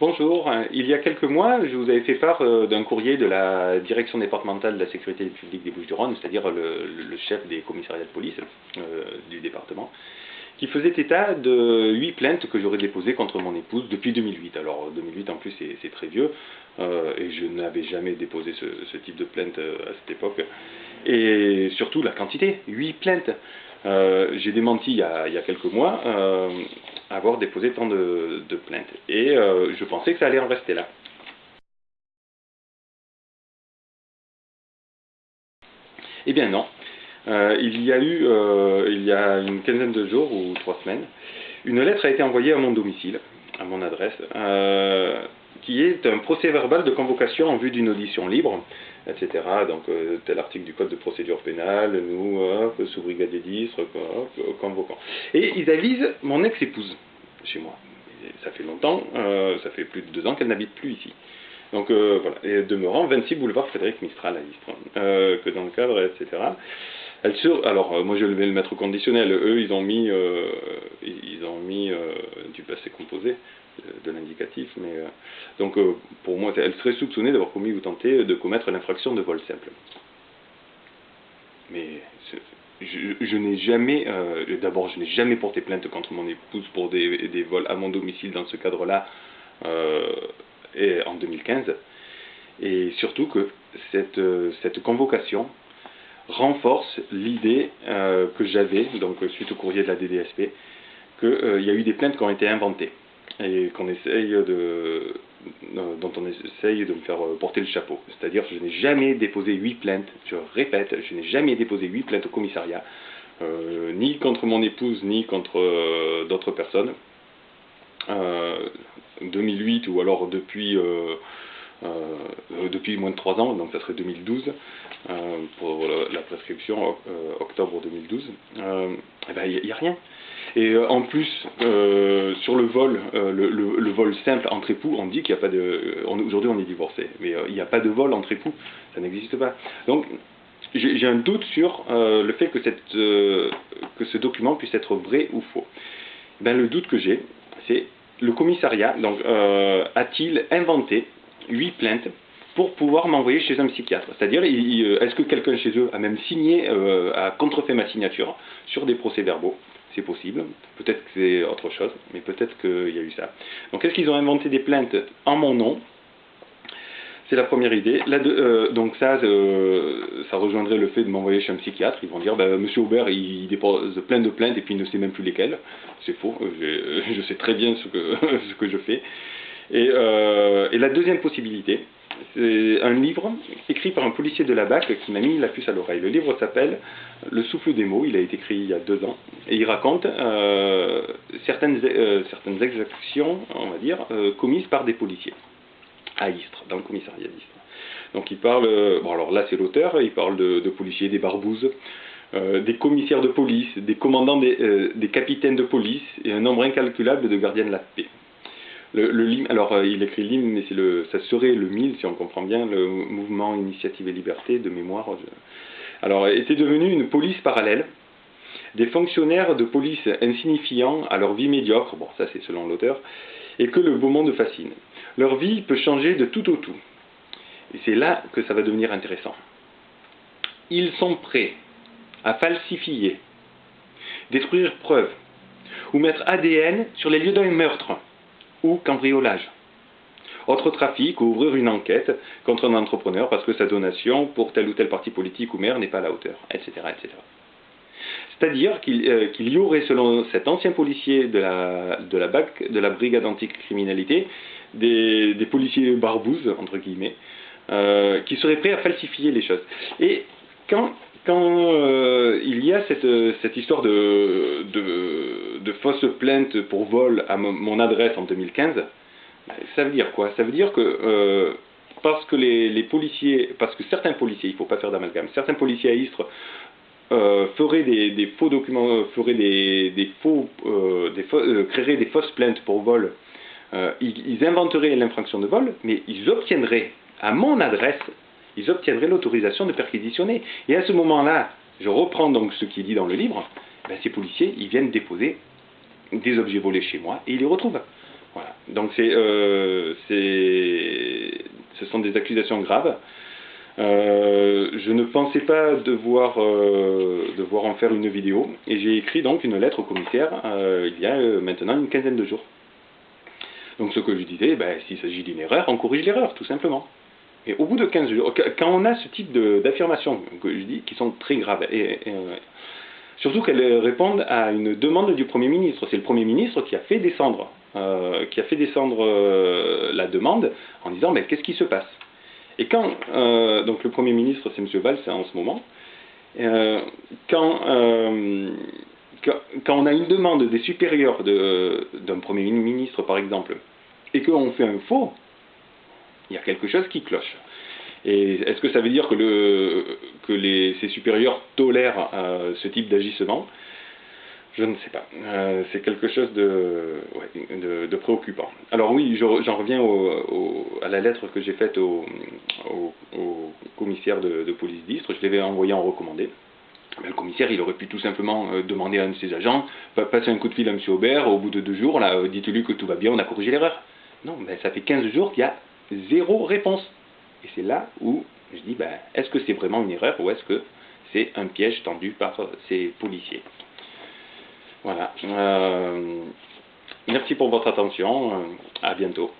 Bonjour, il y a quelques mois, je vous avais fait part euh, d'un courrier de la Direction départementale de la sécurité publique des Bouches-du-Rhône, c'est-à-dire le, chef des commissariats de police euh, du département, qui faisait état de huit plaintes que j'aurais déposées contre mon épouse depuis 2008. Alors 2008 en plus c'est très vieux, euh, et je n'avais jamais déposé ce, type de plainte à cette époque. Et surtout la quantité, huit plaintes. J'ai démenti il y, a, quelques mois avoir déposé tant de, plaintes. Et euh, je pensais que ça allait en rester là. Eh bien non. Euh, il y a eu, euh, il y a une quinzaine de jours ou trois semaines, une lettre a été envoyée à mon domicile, à mon adresse, qui est un procès verbal de convocation en vue d'une audition libre, etc. Donc, euh, tel article du Code de procédure pénale, nous, sous-brigadier d'Istre, convoquant. Et ils avisent mon ex-épouse chez moi. ça fait longtemps, euh, ça fait plus de deux ans qu'elle n'habite plus ici. Donc euh, voilà, et demeurant 26 boulevard Frédéric Mistral à Istres, que dans le cadre, etc. Alors moi je vais le mettre au conditionnel, eux ils ont mis, ils ont mis du passé composé de l'indicatif, mais euh, donc euh, pour moi, elle serait soupçonnée d'avoir commis ou tenté de commettre l'infraction de vol simple. Mais je, n'ai jamais, euh, d'abord, je n'ai jamais porté plainte contre mon épouse pour des, vols à mon domicile dans ce cadre-là en 2015, et surtout que cette, cette convocation renforce l'idée que j'avais, donc suite au courrier de la DDSP, qu'il y a eu des plaintes qui ont été inventées et qu'on essaye de, dont on essaye de me faire porter le chapeau. C'est-à-dire je n'ai jamais déposé huit plaintes, je répète, je n'ai jamais déposé huit plaintes au commissariat, euh, ni contre mon épouse, ni contre euh, d'autres personnes. 2008 euh, ou alors depuis, depuis moins de trois ans, donc ça serait 2012, pour la, prescription octobre 2012, il n'y a rien. Et euh, en plus, euh, sur le vol, euh, le, vol simple entre époux, on dit qu'il n'y a pas de... Aujourd'hui, on est divorcé, mais il n'y a pas de vol entre époux, ça n'existe pas. Donc, j'ai un doute sur le fait que, que ce document puisse être vrai ou faux. Ben, le doute que j'ai, c'est le commissariat donc a-t-il inventé huit plaintes pour pouvoir m'envoyer chez un psychiatre C'est-à-dire, est-ce que quelqu'un chez eux a même signé, a contrefait ma signature sur des procès-verbaux? C'est possible. Peut-être que c'est autre chose, mais peut-être qu'il y a eu ça. Donc, est-ce qu'ils ont inventé des plaintes en mon nom? C'est la première idée. Euh, donc ça, euh, ça rejoindrait le fait de m'envoyer chez un psychiatre. Ils vont dire, ben, Monsieur Aubert, il dépose plein de plaintes et puis il ne sait même plus lesquelles. C'est faux. Je sais très bien ce que je fais. Et, euh, et la deuxième possibilité, c'est un livre écrit par un policier de la BAC qui m'a mis la puce à l'oreille. Le livre s'appelle Le souffle des mots, il a été écrit il y a deux ans, et il raconte euh, certaines, euh, certaines exactions, on va dire, commises par des policiers à Istres, dans le commissariat d'Istres. Donc il parle, bon alors là c'est l'auteur, il parle de, policiers, des barbouzes, des commissaires de police, des commandants, des, des capitaines de police, et un nombre incalculable de gardiens de la paix. Alors euh, il écrit l'hymne, mais le, ça serait le MIL, si on comprend bien, le mouvement Initiative et Liberté de mémoire. Alors, était devenu une police parallèle, des fonctionnaires de police insignifiants à leur vie médiocre, bon ça c'est selon l'auteur, et que le beau monde fascine. Leur vie peut changer de tout au tout. Et c'est là que ça va devenir intéressant. Ils sont prêts à falsifier, détruire preuves, ou mettre ADN sur les lieux d'un meurtre ou cambriolage. Autre trafic ou ouvrir une enquête contre un entrepreneur parce que sa donation pour tel ou tel parti politique ou maire n'est pas à la hauteur, etc. etc. C'est-à-dire qu'il euh, y aurait, selon cet ancien policier de la, de la BAC, de la brigade anticriminalité, des, des policiers barbouzes, entre guillemets, euh, qui seraient prêts à falsifier les choses. Et quand, euh, il y a cette, cette histoire de, de, de, fausses plaintes pour vol à mon adresse en 2015, ça veut dire quoi? Ça veut dire que euh, parce que certains policiers, il ne faut pas faire d'amalgame, certains policiers à Istres euh, feraient des, faux documents, feraient des, faux, créeraient des fausses plaintes pour vol, ils inventeraient l'infraction de vol, mais ils obtiendraient à mon adresse ils obtiendraient l'autorisation de perquisitionner. Et à ce moment-là, je reprends donc ce qui est dit dans le livre, ben, ces policiers, ils viennent déposer des objets volés chez moi et ils les retrouvent. Voilà. Donc c'est, euh, ce sont des accusations graves. Euh, je ne pensais pas devoir, euh, devoir en faire une vidéo et j'ai écrit donc une lettre au commissaire il y a maintenant une quinzaine de jours. Donc ce que je disais, ben, s'il s'agit d'une erreur, on corrige l'erreur, tout simplement. Et au bout de 15 jours, quand on a ce type d'affirmations que je dis, qui sont très graves, et, surtout qu'elles répondent à une demande du Premier ministre, c'est le Premier ministre qui a fait descendre, euh, qui a fait descendre euh, la demande en disant mais qu'est-ce qui se passe? Et quand, euh, donc le Premier ministre c'est M. Valls en ce moment, quand, quand, on a une demande des supérieurs d'un Premier ministre par exemple, et qu'on fait un faux, il y a quelque chose qui cloche. Et est-ce que ça veut dire que, le, ses supérieurs tolèrent euh, ce type d'agissement? Je ne sais pas. Euh, c'est quelque chose de, préoccupant. Alors oui, j'en reviens à la lettre que j'ai faite au, commissaire de, police d'Istre. Je l'avais envoyé en recommandé. le commissaire, il aurait pu tout simplement euh, demander à un de ses agents, passer un coup de fil à M. Aubert, au bout de deux jours, dites-lui que tout va bien, on a corrigé l'erreur. Non, mais ça fait 15 jours qu'il y a zéro réponse. Et c'est là où je dis, ben, est-ce que c'est vraiment une erreur ou est-ce que c'est un piège tendu par ces policiers? Voilà. Euh, merci pour votre attention. À bientôt.